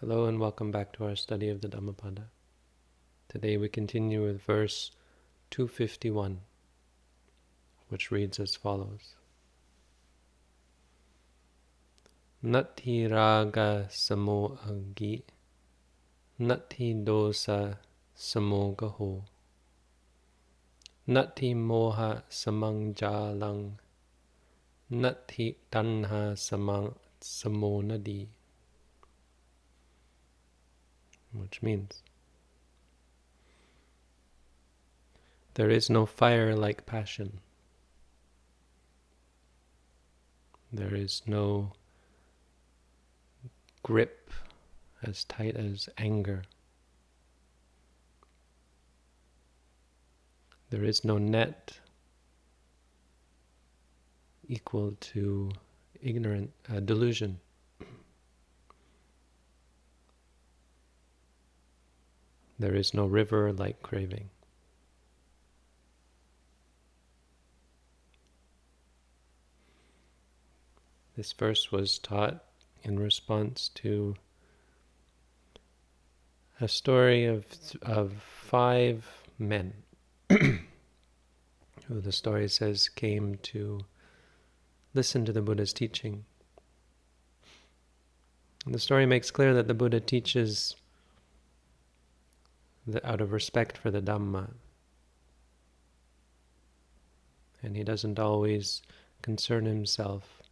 Hello and welcome back to our study of the Dhammapada. Today we continue with verse 251, which reads as follows. Nati raga samo agi, nati dosa samo gaho, nati moha samang jalang, nati tanha samang samo nadi which means there is no fire like passion. There is no grip as tight as anger. There is no net equal to ignorant uh, delusion. There is no river like craving. This verse was taught in response to a story of, of five men who the story says came to listen to the Buddha's teaching. And the story makes clear that the Buddha teaches the, out of respect for the Dhamma. And he doesn't always concern himself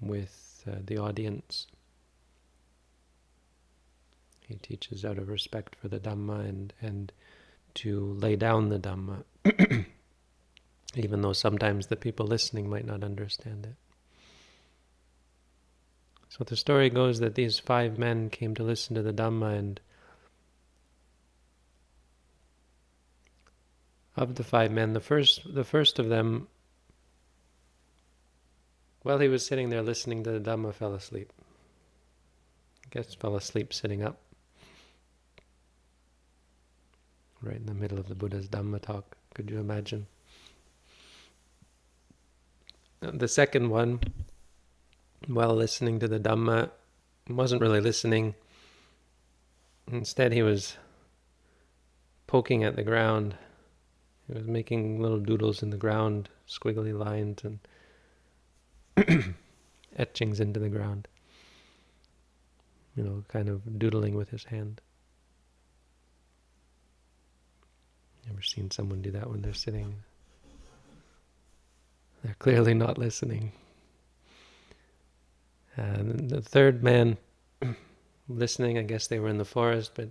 with uh, the audience. He teaches out of respect for the Dhamma and, and to lay down the Dhamma, even though sometimes the people listening might not understand it. So the story goes that these five men came to listen to the Dhamma and of the five men, the first, the first of them, while he was sitting there listening to the Dhamma, fell asleep. I guess fell asleep sitting up, right in the middle of the Buddha's Dhamma talk. Could you imagine? Uh, the second one, while listening to the Dhamma, wasn't really listening. Instead, he was poking at the ground he was making little doodles in the ground, squiggly lines and etchings into the ground. You know, kind of doodling with his hand. Ever seen someone do that when they're sitting? They're clearly not listening. And the third man listening, I guess they were in the forest, but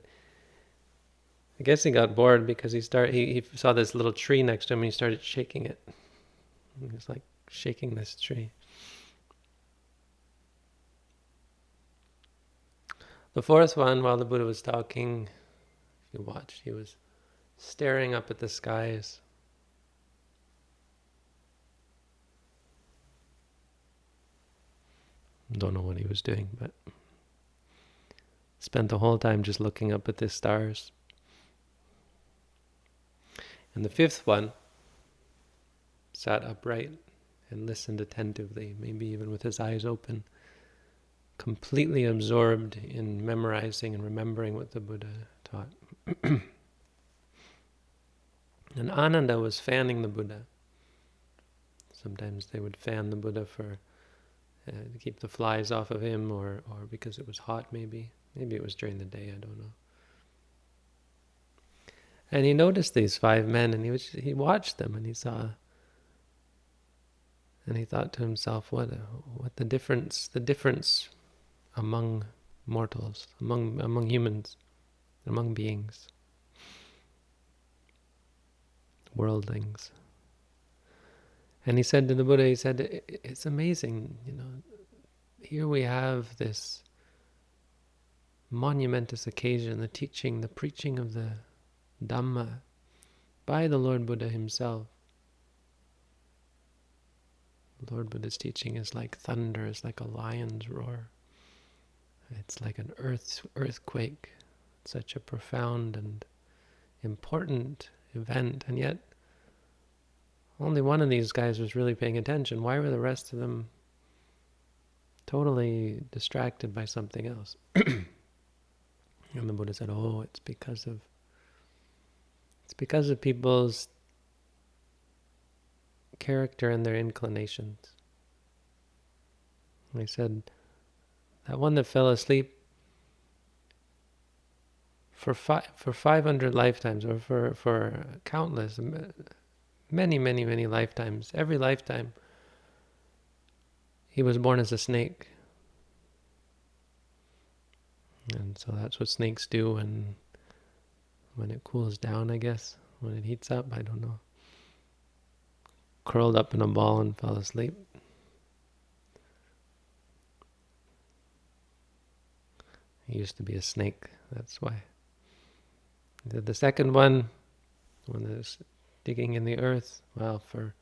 I guess he got bored because he started. He, he saw this little tree next to him and he started shaking it. He was like shaking this tree. The fourth one, while the Buddha was talking, if you watched, he was staring up at the skies. Don't know what he was doing, but spent the whole time just looking up at the stars. And the fifth one sat upright and listened attentively, maybe even with his eyes open, completely absorbed in memorizing and remembering what the Buddha taught. and Ananda was fanning the Buddha. Sometimes they would fan the Buddha for uh, to keep the flies off of him, or or because it was hot, maybe. Maybe it was during the day. I don't know. And he noticed these five men and he was, he watched them and he saw and he thought to himself what uh, what the difference the difference among mortals among among humans among beings worldlings. And he said to the buddha he said it's amazing you know here we have this monumentous occasion the teaching the preaching of the Dhamma by the Lord Buddha himself. Lord Buddha's teaching is like thunder, it's like a lion's roar. It's like an earth earthquake. such a profound and important event, and yet only one of these guys was really paying attention. Why were the rest of them totally distracted by something else. and the Buddha said, "Oh, it's because of it's because of people's character and their inclinations." I said, "That one that fell asleep for five for 500 lifetimes or for for countless many many many lifetimes every lifetime he was born as a snake and so that's what snakes do when when it cools down i guess. When it heats up i don't know. Curled up in a ball and fell asleep. He used to be a snake that's why. The, second one, when is digging in the earth, well, for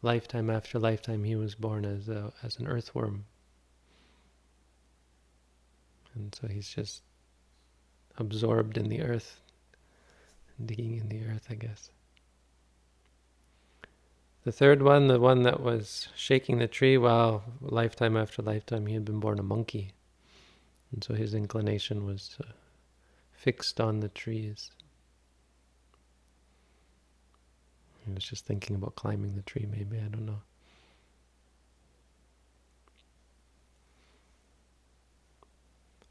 lifetime after lifetime, he was born as a, as an earthworm, and so he's just absorbed in the earth, digging in the earth, I guess. The third one, the one that was shaking the tree, well, lifetime after lifetime, he had been born a monkey. And so his inclination was uh, fixed on the trees. He was just thinking about climbing the tree, maybe, I don't know.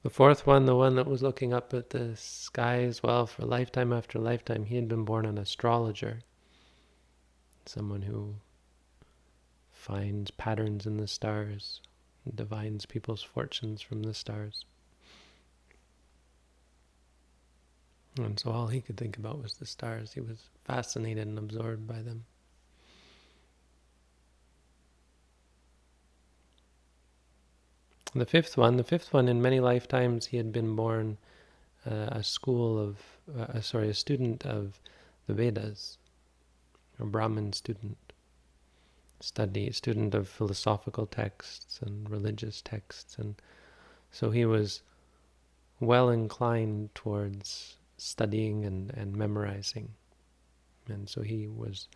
The fourth one, the one that was looking up at the sky as well for lifetime after lifetime, he had been born an astrologer. Someone who finds patterns in the stars, divines people's fortunes from the stars. And so all he could think about was the stars. He was fascinated and absorbed by them. The fifth one, the fifth one, in many lifetimes he had been born uh, a school of, uh, sorry, a student of the Vedas, a Brahmin student, study, student of philosophical texts and religious texts, and so he was well inclined towards studying and, and memorizing. And so he was,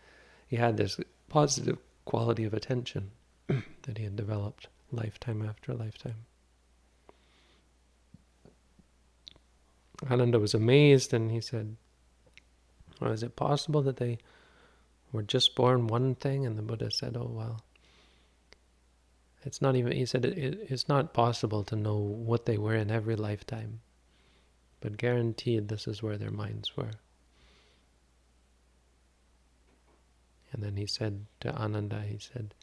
he had this positive quality of attention that he had developed lifetime after lifetime. Ananda was amazed and he said, well, is it possible that they were just born one thing? And the Buddha said, oh, well, it's not even, he said, it, it, it's not possible to know what they were in every lifetime but guaranteed this is where their minds were. And then he said to Ananda, he said,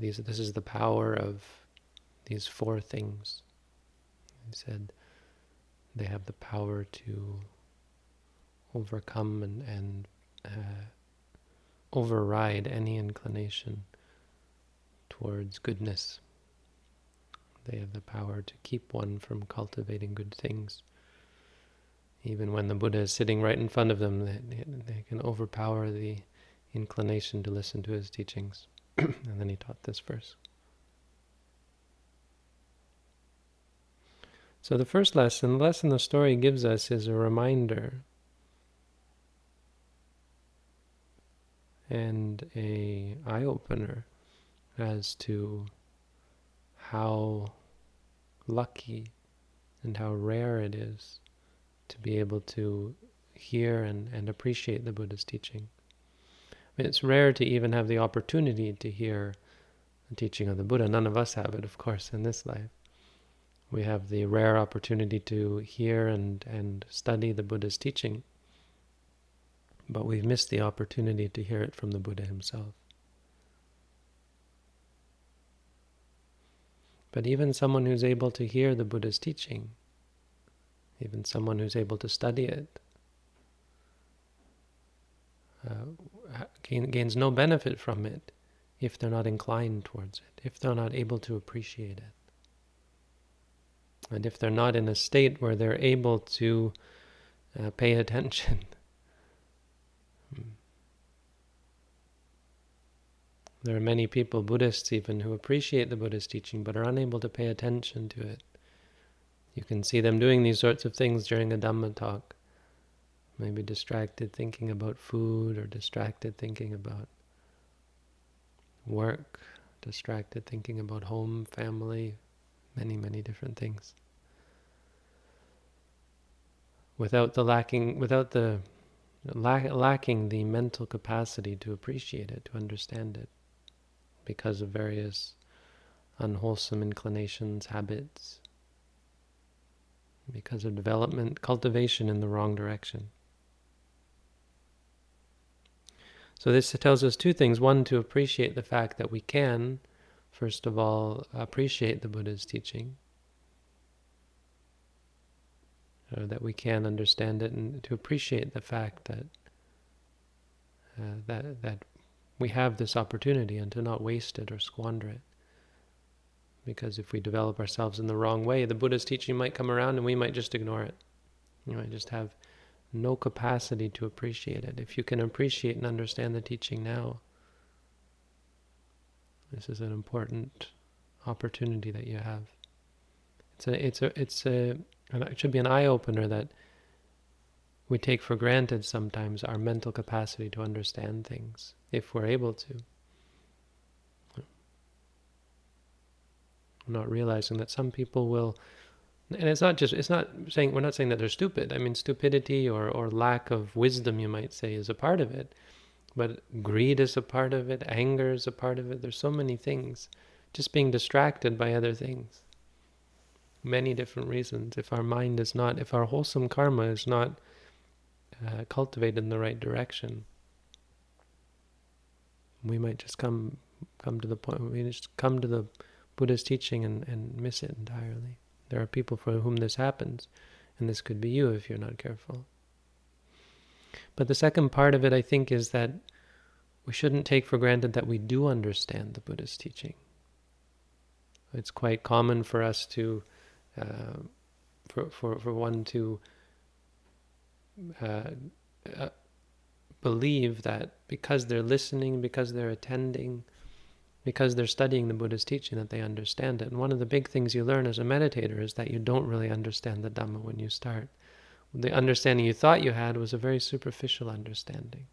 These, this is the power of these four things. He said they have the power to overcome and, and uh, override any inclination towards goodness. They have the power to keep one from cultivating good things. Even when the Buddha is sitting right in front of them, they, they can overpower the inclination to listen to his teachings. and then he taught this verse. So the first lesson, the lesson the story gives us is a reminder and a eye opener as to how lucky and how rare it is to be able to hear and, and appreciate the Buddha's teaching. I mean, it's rare to even have the opportunity to hear the teaching of the Buddha. None of us have it, of course, in this life. We have the rare opportunity to hear and, and study the Buddha's teaching but we've missed the opportunity to hear it from the Buddha himself. But even someone who's able to hear the Buddha's teaching, even someone who's able to study it, uh, gains no benefit from it if they're not inclined towards it, if they're not able to appreciate it. And if they're not in a state where they're able to uh, pay attention There are many people, Buddhists even, who appreciate the Buddhist teaching but are unable to pay attention to it. You can see them doing these sorts of things during a Dhamma talk. Maybe distracted thinking about food or distracted thinking about work, distracted thinking about home, family, many, many different things. Without the lacking, without the lack, lacking the mental capacity to appreciate it, to understand it, because of various unwholesome inclinations, habits, because of development, cultivation in the wrong direction. So this tells us two things. One, to appreciate the fact that we can, first of all, appreciate the Buddha's teaching, or that we can understand it, and to appreciate the fact that uh, that that we have this opportunity, and to not waste it or squander it. Because if we develop ourselves in the wrong way, the Buddha's teaching might come around and we might just ignore it. You might just have no capacity to appreciate it. If you can appreciate and understand the teaching now, this is an important opportunity that you have. It's a, it's a, it's a, it should be an eye opener that we take for granted sometimes our mental capacity to understand things, if we're able to. not realizing that some people will and it's not just it's not saying we're not saying that they're stupid. I mean stupidity or or lack of wisdom you might say is a part of it. But greed is a part of it. Anger is a part of it. There's so many things. Just being distracted by other things. Many different reasons. If our mind is not if our wholesome karma is not uh, cultivated in the right direction we might just come come to the point we just come to the Buddha's teaching and, and miss it entirely. There are people for whom this happens, and this could be you if you're not careful. But the second part of it, I think, is that we shouldn't take for granted that we do understand the Buddha's teaching. It's quite common for us to, uh, for, for, for one to uh, uh, believe that because they're listening, because they're attending, because they're studying the Buddha's teaching that they understand it. And one of the big things you learn as a meditator is that you don't really understand the Dhamma when you start. The understanding you thought you had was a very superficial understanding.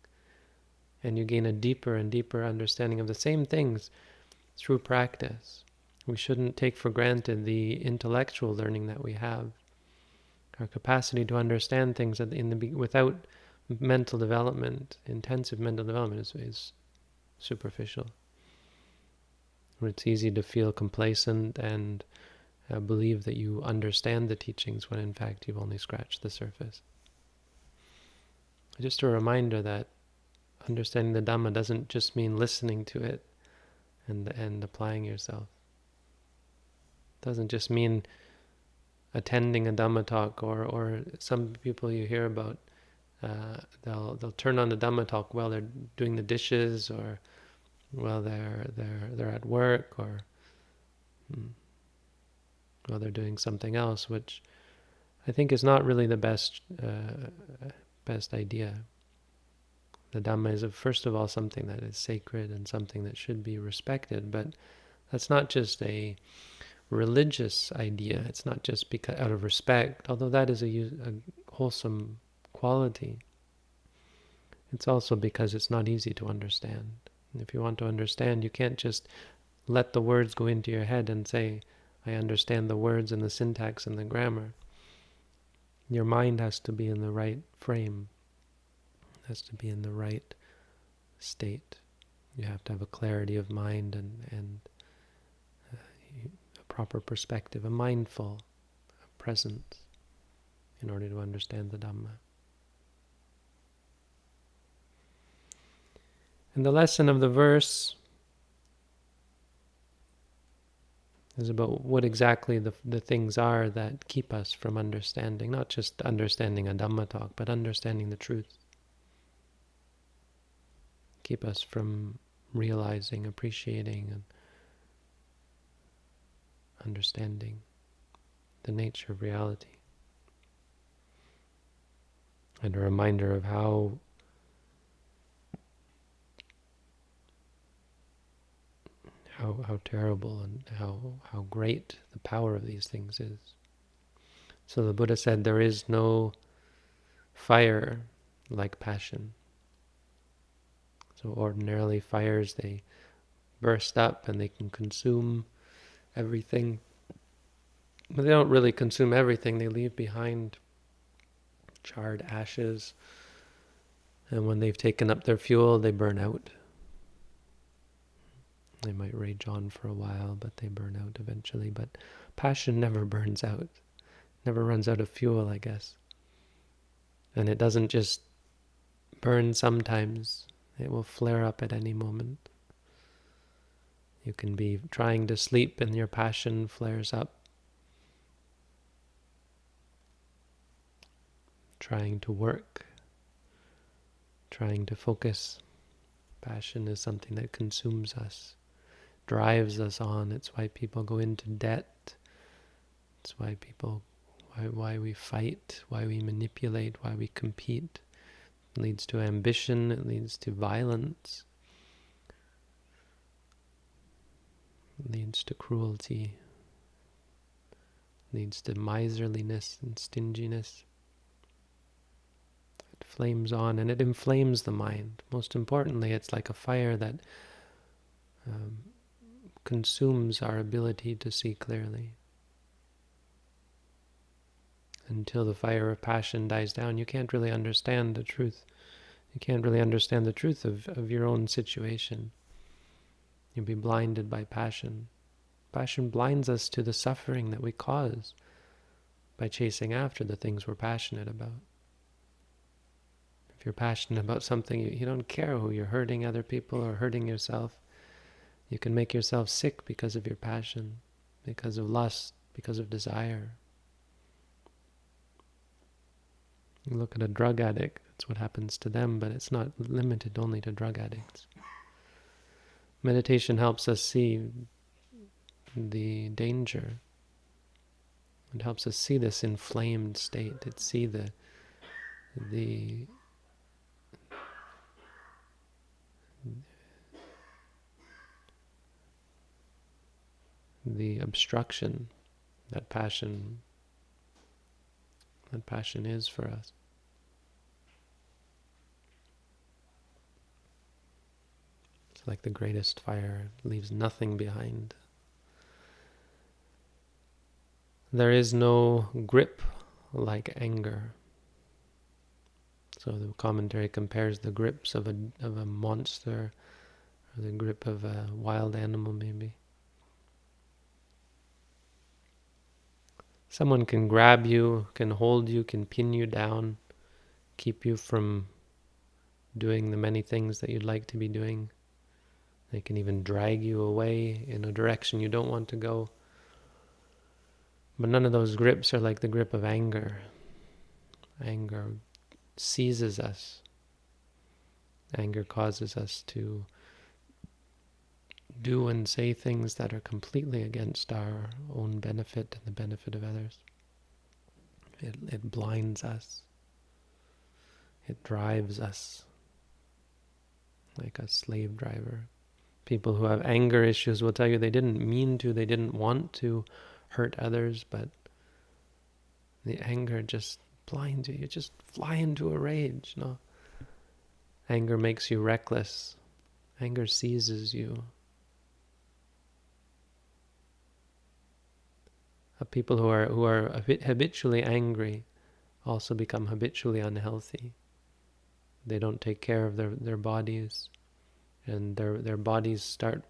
And you gain a deeper and deeper understanding of the same things through practice. We shouldn't take for granted the intellectual learning that we have. Our capacity to understand things in the without mental development, intensive mental development, is, is superficial where it's easy to feel complacent and uh, believe that you understand the teachings when in fact you've only scratched the surface. Just a reminder that understanding the Dhamma doesn't just mean listening to it and and applying yourself. It doesn't just mean attending a Dhamma talk or or some people you hear about uh, they'll they'll turn on the Dhamma talk while they're doing the dishes or while they're they're they're at work or hmm, while they're doing something else, which I think is not really the best uh, best idea. The Dhamma is, first of all, something that is sacred and something that should be respected, but that's not just a religious idea. It's not just because out of respect, although that is a, a wholesome quality. It's also because it's not easy to understand. If you want to understand, you can't just let the words go into your head and say, I understand the words and the syntax and the grammar. Your mind has to be in the right frame, has to be in the right state. You have to have a clarity of mind and, and uh, a proper perspective, a mindful presence in order to understand the Dhamma. And the lesson of the verse is about what exactly the, the things are that keep us from understanding, not just understanding a Dhamma talk, but understanding the truth. Keep us from realizing, appreciating, and understanding the nature of reality. And a reminder of how how, how terrible and how, how great the power of these things is. So the Buddha said there is no fire like passion. So ordinarily fires, they burst up and they can consume everything. But they don't really consume everything. They leave behind charred ashes. And when they've taken up their fuel, they burn out. They might rage on for a while, but they burn out eventually. But passion never burns out, never runs out of fuel, I guess. And it doesn't just burn sometimes, it will flare up at any moment. You can be trying to sleep and your passion flares up. Trying to work, trying to focus. Passion is something that consumes us, drives us on. It's why people go into debt. It's why people, why, why we fight, why we manipulate, why we compete. It leads to ambition, it leads to violence, it leads to cruelty, it leads to miserliness and stinginess. It flames on and it inflames the mind. Most importantly, it's like a fire that um, consumes our ability to see clearly until the fire of passion dies down, you can't really understand the truth. You can't really understand the truth of, of your own situation. You'll be blinded by passion. Passion blinds us to the suffering that we cause by chasing after the things we're passionate about. If you're passionate about something, you, you don't care who you're hurting other people or hurting yourself. You can make yourself sick because of your passion, because of lust, because of desire, You look at a drug addict, that's what happens to them, but it's not limited only to drug addicts. Meditation helps us see the danger. It helps us see this inflamed state. It see the the the obstruction that passion that passion is for us. It's like the greatest fire, leaves nothing behind. There is no grip like anger. So the commentary compares the grips of a of a monster or the grip of a wild animal maybe. Someone can grab you, can hold you, can pin you down, keep you from doing the many things that you'd like to be doing. They can even drag you away in a direction you don't want to go. But none of those grips are like the grip of anger. Anger seizes us. Anger causes us to do and say things that are completely against our own benefit and the benefit of others. It, it blinds us. It drives us like a slave driver. People who have anger issues will tell you they didn't mean to, they didn't want to hurt others, but the anger just blinds you. You just fly into a rage. No, anger makes you reckless. Anger seizes you. People who are who are habitually angry also become habitually unhealthy. They don't take care of their, their bodies, and their their bodies start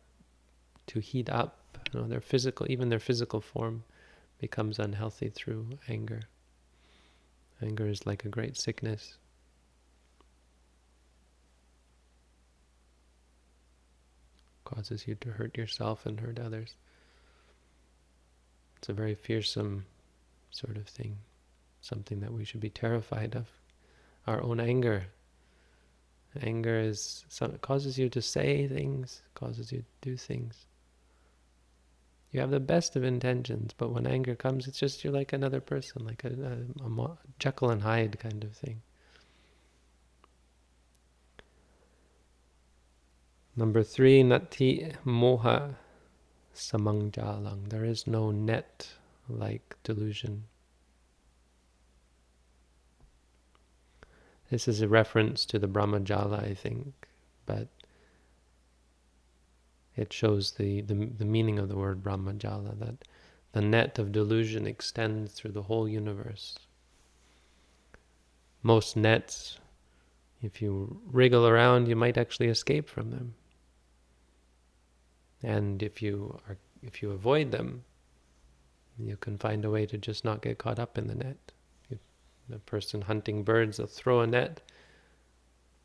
to heat up. You know, their physical, even their physical form, becomes unhealthy through anger. Anger is like a great sickness. Causes you to hurt yourself and hurt others. It's a very fearsome sort of thing, something that we should be terrified of. Our own anger. Anger is some, causes you to say things, causes you to do things. You have the best of intentions, but when anger comes, it's just you're like another person, like a, a, a Jekyll and Hyde kind of thing. Number three, nati moha samangjalang. There is no net like delusion. This is a reference to the Brahmajala, I think, but it shows the, the, the meaning of the word Brahmajala, that the net of delusion extends through the whole universe. Most nets, if you wriggle around, you might actually escape from them. And if you are if you avoid them, you can find a way to just not get caught up in the net. If the person hunting birds will throw a net.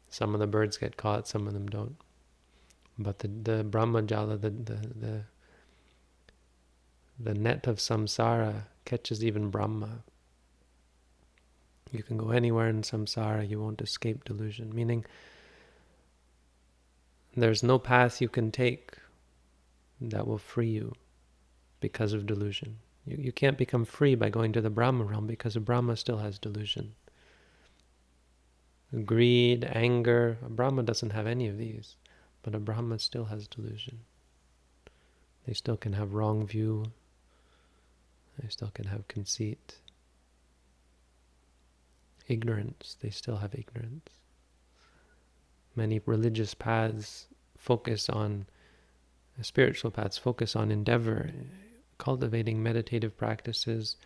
Some of the birds get caught, some of them don't. But the, the Brahmajala, the, the, the, the net of samsara catches even Brahma. You can go anywhere in samsara, you won't escape delusion. Meaning, there's no path you can take that will free you because of delusion. You, you can't become free by going to the Brahma realm because Brahma still has delusion. Greed, anger, a Brahma doesn't have any of these, but a Brahma still has delusion. They still can have wrong view. They still can have conceit. Ignorance, they still have ignorance. Many religious paths focus on spiritual paths focus on endeavor, cultivating meditative practices,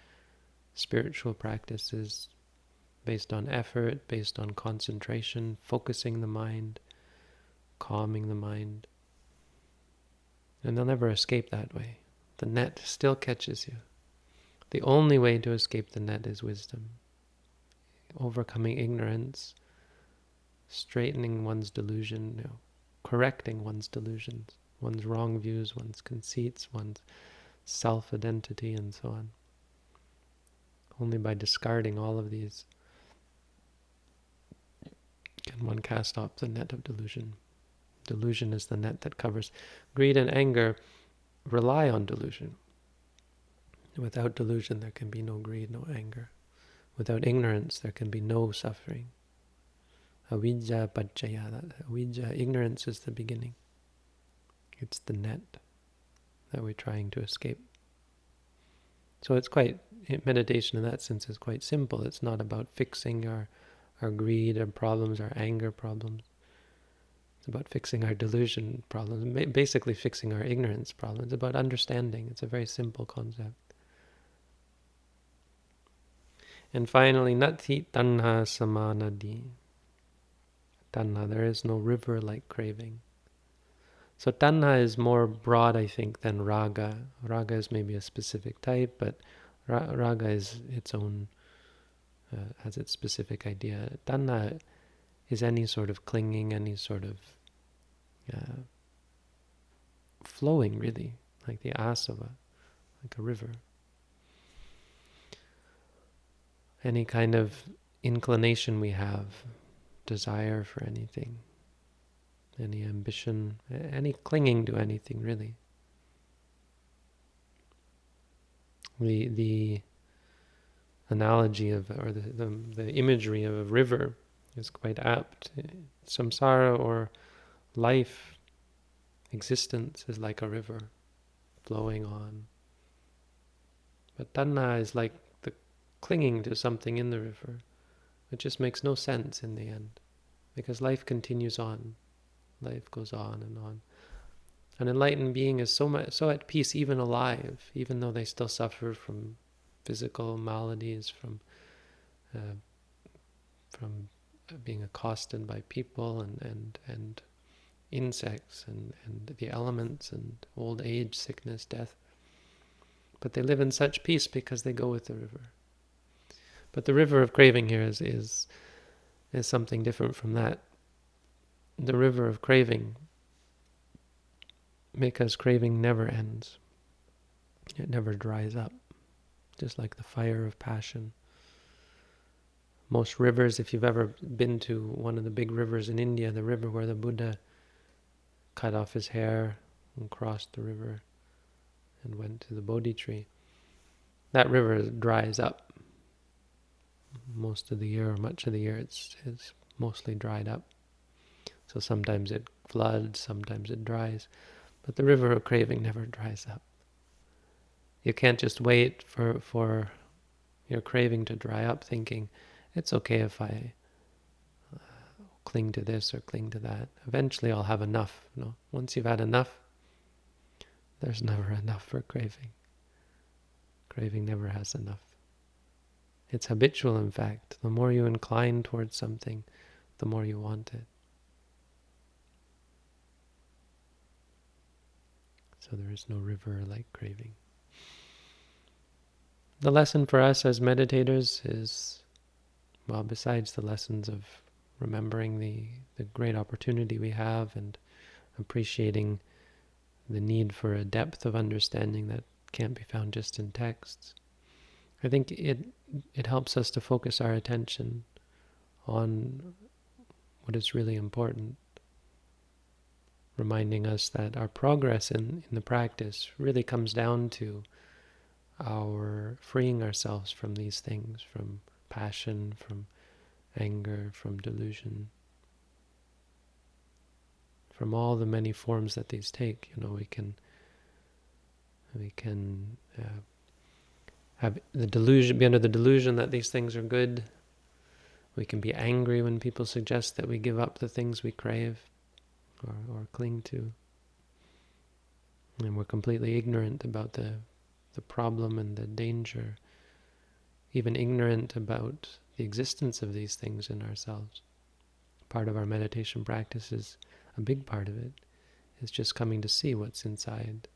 spiritual practices based on effort, based on concentration, focusing the mind, calming the mind. And they'll never escape that way. The net still catches you. The only way to escape the net is wisdom. Overcoming ignorance, straightening one's delusion, you know, correcting one's delusions one's wrong views, one's conceits, one's self-identity, and so on. Only by discarding all of these can one cast off the net of delusion. Delusion is the net that covers. Greed and anger rely on delusion. Without delusion, there can be no greed, no anger. Without ignorance, there can be no suffering. Avidya paccaya, avidya, ignorance is the beginning. It's the net that we're trying to escape. So it's quite, meditation in that sense is quite simple. It's not about fixing our, our greed, our problems, our anger problems. It's about fixing our delusion problems, basically fixing our ignorance problems. It's about understanding. It's a very simple concept. And finally, nati tanha samanadi. Tanha, there is no river like craving. So tanha is more broad, I think, than raga. Raga is maybe a specific type, but ra raga is its own, uh, has its specific idea. Tanha is any sort of clinging, any sort of uh, flowing, really, like the asava, like a river. Any kind of inclination we have, desire for anything any ambition, any clinging to anything really. The the analogy of or the, the, the imagery of a river is quite apt. Samsara or life, existence is like a river flowing on. But tanha is like the clinging to something in the river. It just makes no sense in the end because life continues on. Life goes on and on. An enlightened being is so much, so at peace, even alive, even though they still suffer from physical maladies, from uh, from being accosted by people and and and insects and and the elements and old age, sickness, death. But they live in such peace because they go with the river. But the river of craving here is is is something different from that the river of craving because craving never ends. It never dries up, just like the fire of passion. Most rivers, if you've ever been to one of the big rivers in India, the river where the Buddha cut off his hair and crossed the river and went to the Bodhi tree, that river dries up. Most of the year, or much of the year, it's, it's mostly dried up. So sometimes it floods, sometimes it dries. But the river of craving never dries up. You can't just wait for, for your craving to dry up thinking, it's okay if I uh, cling to this or cling to that. Eventually I'll have enough. You know? Once you've had enough, there's never enough for craving. Craving never has enough. It's habitual, in fact. The more you incline towards something, the more you want it. So there is no river like craving. The lesson for us as meditators is, well, besides the lessons of remembering the, the great opportunity we have and appreciating the need for a depth of understanding that can't be found just in texts. I think it it helps us to focus our attention on what is really important, reminding us that our progress in, in the practice really comes down to our freeing ourselves from these things, from passion, from anger, from delusion, from all the many forms that these take. You know, we can we can uh, have the delusion, be under the delusion that these things are good. We can be angry when people suggest that we give up the things we crave or, or cling to. And we're completely ignorant about the, the problem and the danger, even ignorant about the existence of these things in ourselves. Part of our meditation practice is, a big part of it, is just coming to see what's inside,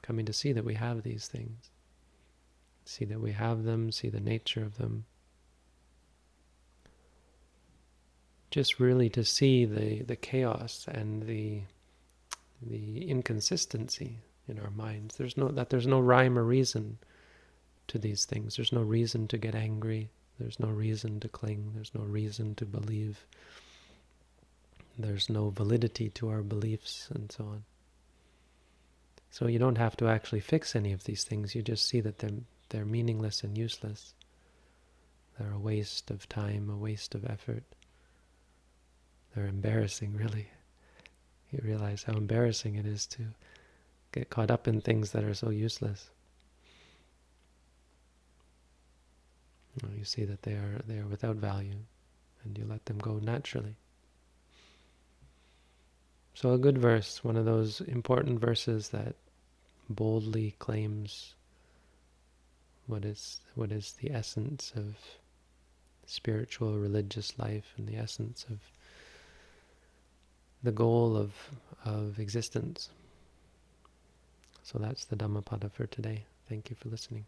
coming to see that we have these things see that we have them, see the nature of them. Just really to see the, the chaos and the the inconsistency in our minds. There's no that there's no rhyme or reason to these things. There's no reason to get angry. There's no reason to cling. There's no reason to believe. There's no validity to our beliefs and so on. So you don't have to actually fix any of these things. You just see that they're, they're meaningless and useless. They're a waste of time, a waste of effort. They're embarrassing, really. You realize how embarrassing it is to get caught up in things that are so useless. You see that they are they are without value, and you let them go naturally. So a good verse, one of those important verses that boldly claims what is what is the essence of spiritual religious life and the essence of the goal of of existence. So that's the Dhammapada for today. Thank you for listening.